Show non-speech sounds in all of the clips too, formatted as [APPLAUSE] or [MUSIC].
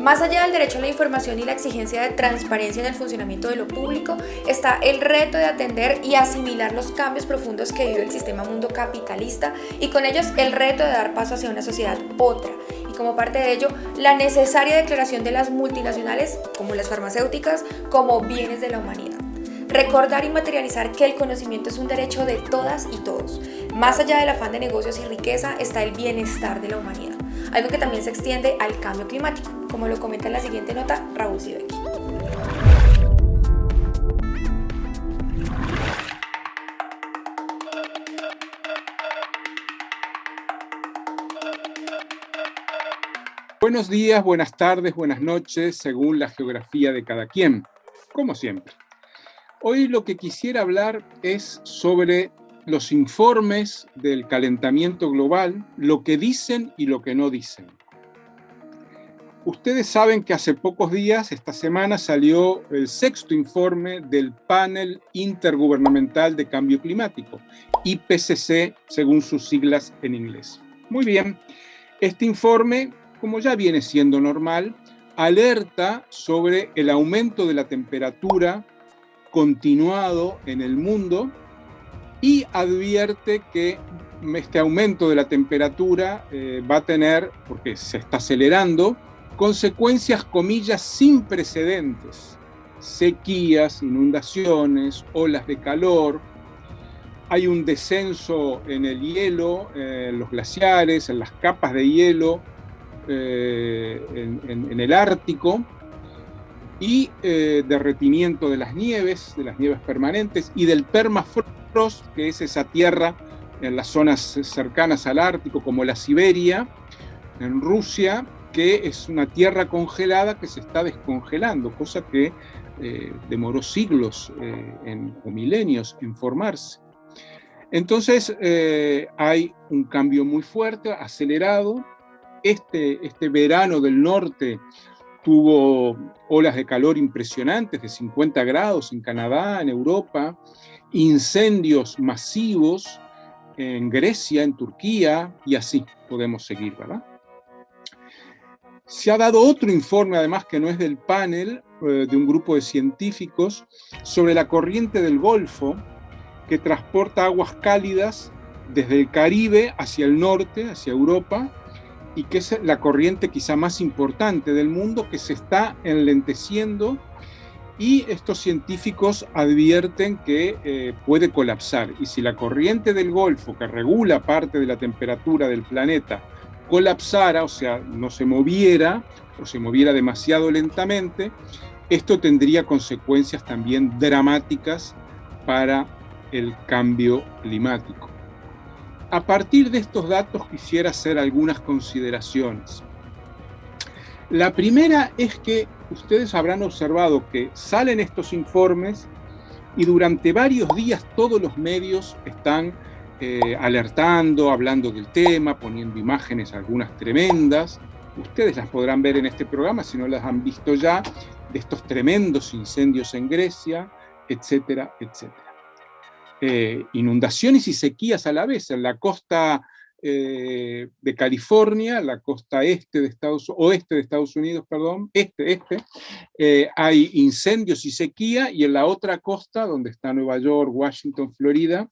Más allá del derecho a la información y la exigencia de transparencia en el funcionamiento de lo público, está el reto de atender y asimilar los cambios profundos que vive el sistema mundo capitalista y con ellos el reto de dar paso hacia una sociedad otra. Y como parte de ello, la necesaria declaración de las multinacionales, como las farmacéuticas, como bienes de la humanidad. Recordar y materializar que el conocimiento es un derecho de todas y todos. Más allá del afán de negocios y riqueza está el bienestar de la humanidad, algo que también se extiende al cambio climático, como lo comenta en la siguiente nota Raúl Sibeki. Buenos días, buenas tardes, buenas noches, según la geografía de cada quien, como siempre. Hoy lo que quisiera hablar es sobre los informes del calentamiento global, lo que dicen y lo que no dicen. Ustedes saben que hace pocos días, esta semana, salió el sexto informe del Panel Intergubernamental de Cambio Climático, IPCC, según sus siglas en inglés. Muy bien, este informe, como ya viene siendo normal, alerta sobre el aumento de la temperatura continuado en el mundo y advierte que este aumento de la temperatura eh, va a tener, porque se está acelerando, consecuencias, comillas, sin precedentes. Sequías, inundaciones, olas de calor, hay un descenso en el hielo, en los glaciares, en las capas de hielo, eh, en el Ártico, y eh, derretimiento de las nieves, de las nieves permanentes, y del permafrost, que es esa tierra en las zonas cercanas al Ártico, como la Siberia, en Rusia, que es una tierra congelada que se está descongelando, cosa que eh, demoró siglos eh, o milenios en formarse. Entonces hay un cambio muy fuerte, acelerado. Este, este verano del norte tuvo olas de calor impresionantes de 50 grados en Canadá, en Europa, incendios masivos en Grecia, en Turquía, y así podemos seguir, ¿verdad? Se ha dado otro informe, además, que no es del panel, eh, de un grupo de científicos, sobre la corriente del Golfo, que transporta aguas cálidas desde el Caribe hacia el norte, hacia Europa, y que es la corriente quizá más importante del mundo que se está enlenteciendo y estos científicos advierten que eh, puede colapsar. Y si la corriente del Golfo, que regula parte de la temperatura del planeta, colapsara, o sea, no se moviera, o se moviera demasiado lentamente, esto tendría consecuencias también dramáticas para el cambio climático. A partir de estos datos quisiera hacer algunas consideraciones. La primera es que ustedes habrán observado que salen estos informes y durante varios días todos los medios están eh, alertando, hablando del tema, poniendo imágenes, algunas tremendas. Ustedes las podrán ver en este programa, si no las han visto ya, de estos tremendos incendios en Grecia, etcétera, etcétera. Eh, inundaciones y sequías a la vez. En la costa eh, de California, la costa este de Estados, oeste de Estados Unidos, perdón, este, este, eh, hay incendios y sequía, y en la otra costa, donde está Nueva York, Washington, Florida,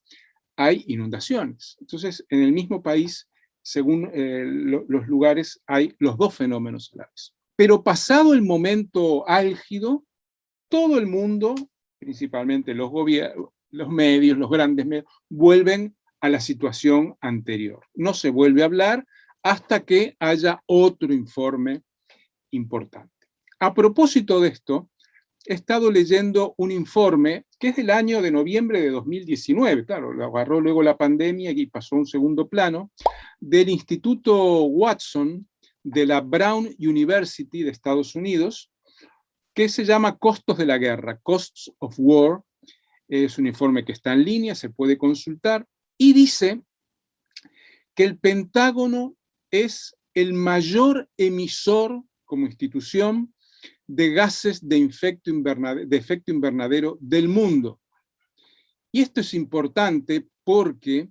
hay inundaciones. Entonces, en el mismo país, según los lugares, hay los dos fenómenos a. Pero pasado el momento álgido, todo el mundo, principalmente los los medios, los grandes medios, vuelven a la situación anterior. No se vuelve a hablar hasta que haya otro informe importante. A propósito de esto, he estado leyendo un informe que es del año de noviembre de 2019, claro, lo agarró luego la pandemia y pasó a un segundo plano, del Instituto Watson de la Brown University de Estados Unidos, que se llama Costos de la Guerra, Costs of War, es un informe que está en línea, se puede consultar, y dice que el Pentágono es el mayor emisor como institución de gases de, efecto invernadero del mundo. Y esto es importante porque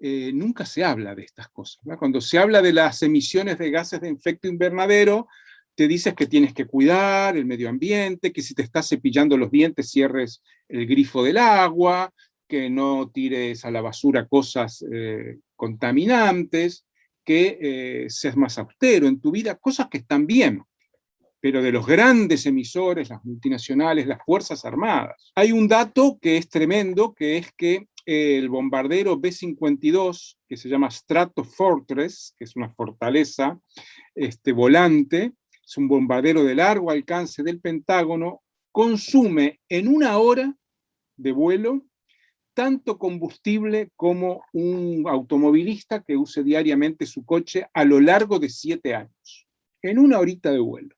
eh, nunca se habla de estas cosas. Cuando se habla de las emisiones de gases de efecto invernadero, te dices que tienes que cuidar el medio ambiente, que si te estás cepillando los dientes cierres el grifo del agua, que no tires a la basura cosas eh, contaminantes, que eh, seas más austero en tu vida, cosas que están bien, pero de los grandes emisores, las multinacionales, las Fuerzas Armadas. Hay un dato que es tremendo, que es que el bombardero B-52, que se llama Stratofortress, que es una fortaleza este, volante, es un bombardero de largo alcance del Pentágono, consume en una hora de vuelo tanto combustible como un automovilista que use diariamente su coche a lo largo de siete años, en una horita de vuelo.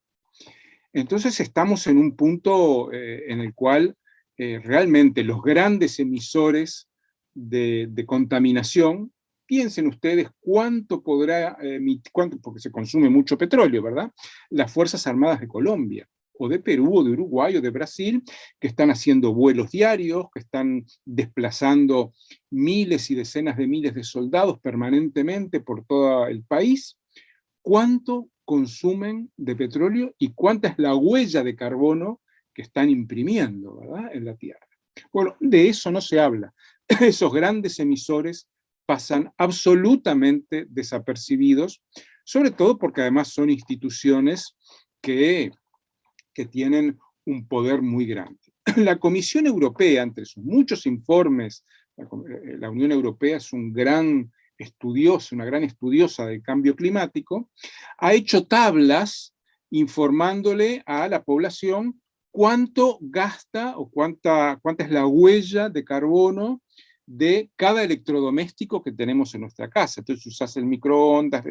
Entonces estamos en un punto eh, en el cual eh, realmente los grandes emisores de, contaminación, piensen ustedes cuánto podrá emitir, porque se consume mucho petróleo, ¿verdad? Las Fuerzas Armadas de Colombia o de Perú, o de Uruguay, o de Brasil, que están haciendo vuelos diarios, que están desplazando miles y decenas de miles de soldados permanentemente por todo el país, ¿cuánto consumen de petróleo y cuánta es la huella de carbono que están imprimiendo en la Tierra? Bueno, de eso no se habla. [LAUGHS] Esos grandes emisores pasan absolutamente desapercibidos, sobre todo porque además son instituciones que que tienen un poder muy grande. [CLEARS THROAT] La Comisión Europea, entre sus muchos informes, eh, la Unión Europea es un gran estudioso, una gran estudiosa del cambio climático, ha hecho tablas informándole a la población cuánto gasta o cuánta, cuánta es la huella de carbono de cada electrodoméstico que tenemos en nuestra casa. Entonces usas el microondas,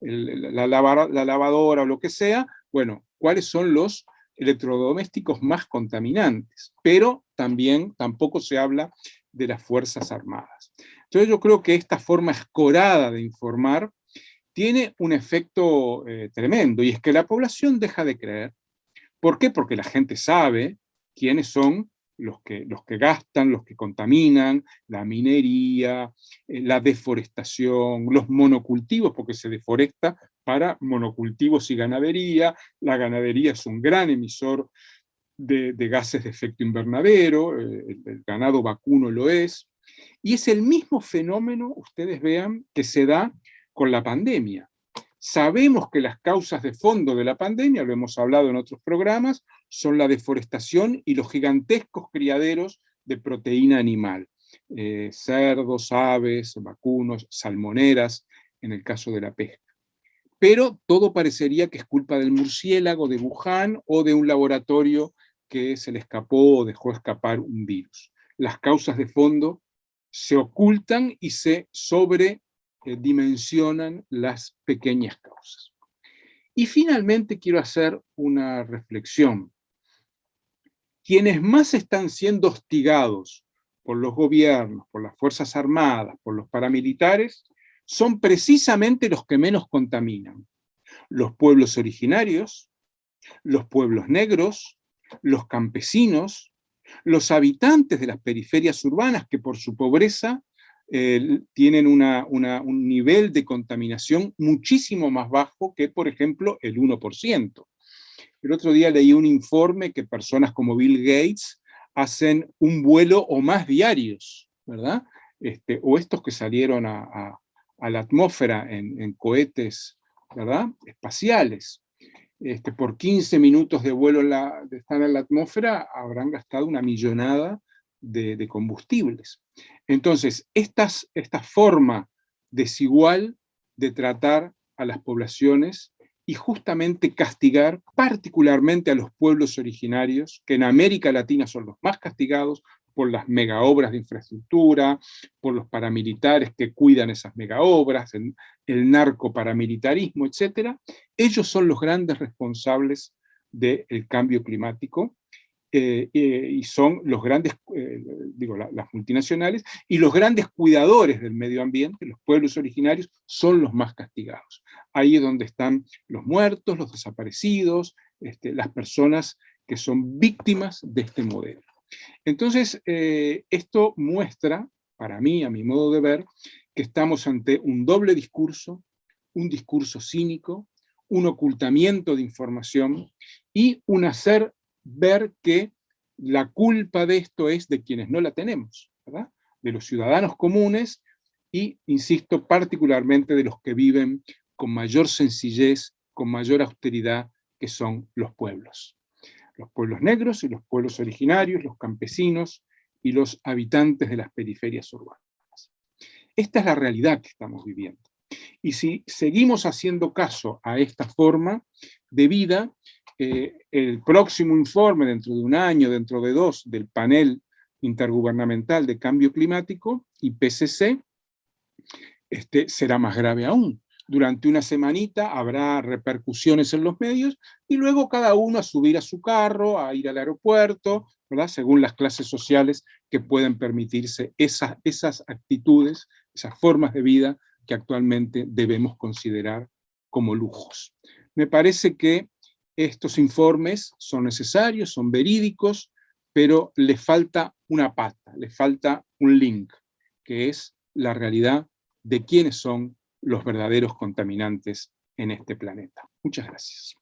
la, la lavadora o lo que sea, bueno, cuáles son los electrodomésticos más contaminantes, pero también tampoco se habla de las Fuerzas Armadas. Entonces yo creo que esta forma escorada de informar tiene un efecto eh, tremendo, y es que la población deja de creer. ¿Por qué? Porque la gente sabe quiénes son los que, los que gastan, los que contaminan, la minería, eh, la deforestación, los monocultivos, porque se deforesta para monocultivos y ganadería, la ganadería es un gran emisor de, gases de efecto invernadero, eh, el, ganado vacuno lo es, y es el mismo fenómeno, ustedes vean, que se da con la pandemia. Sabemos que las causas de fondo de la pandemia, lo hemos hablado en otros programas, son la deforestación y los gigantescos criaderos de proteína animal. Eh, cerdos, aves, vacunos, salmoneras, en el caso de la pesca. Pero todo parecería que es culpa del murciélago de Wuhan o de un laboratorio que se le escapó o dejó escapar un virus. Las causas de fondo se ocultan y se sobredimensionan las pequeñas causas. Y finalmente quiero hacer una reflexión quienes más están siendo hostigados por los gobiernos, por las Fuerzas Armadas, por los paramilitares, son precisamente los que menos contaminan. Los pueblos originarios, los pueblos negros, los campesinos, los habitantes de las periferias urbanas que por su pobreza eh, tienen un nivel de contaminación muchísimo más bajo que, por ejemplo, el 1%. El otro día leí un informe que personas como Bill Gates hacen un vuelo o más diarios, ¿verdad? Este, o estos que salieron a, la atmósfera en, cohetes, ¿verdad? Espaciales. Este, por 15 minutos de vuelo de estar en la atmósfera habrán gastado una millonada de, combustibles. Entonces, estas, esta forma desigual de tratar a las poblaciones y justamente castigar particularmente a los pueblos originarios, que en América Latina son los más castigados por las megaobras de infraestructura, por los paramilitares que cuidan esas megaobras, el, el narcoparamilitarismo, etc. Ellos son los grandes responsables del cambio climático eh, eh, y son los grandes, eh, digo, las multinacionales, y los grandes cuidadores del medio ambiente, los pueblos originarios, son los más castigados ahí es donde están los muertos, los desaparecidos, este, las personas que son víctimas de este modelo. Entonces, eh, esto muestra, para mí, a mi modo de ver, que estamos ante un doble discurso, un discurso cínico, un ocultamiento de información y un hacer ver que la culpa de esto es de quienes no la tenemos, de los ciudadanos comunes y, insisto, particularmente de los que viven con mayor sencillez, con mayor austeridad, que son los pueblos. Los pueblos negros y los pueblos originarios, los campesinos y los habitantes de las periferias urbanas. Esta es la realidad que estamos viviendo. Y si seguimos haciendo caso a esta forma de vida, eh, el próximo informe dentro de un año, dentro de dos, del panel intergubernamental de cambio climático, IPCC, este, será más grave aún. Durante una semanita habrá repercusiones en los medios y luego cada uno a subir a su carro, a ir al aeropuerto, según las clases sociales que pueden permitirse esas, esas actitudes, esas formas de vida que actualmente debemos considerar como lujos. Me parece que estos informes son necesarios, son verídicos, pero le falta una pata, le falta un link, que es la realidad de quiénes son los verdaderos contaminantes en este planeta. Muchas gracias.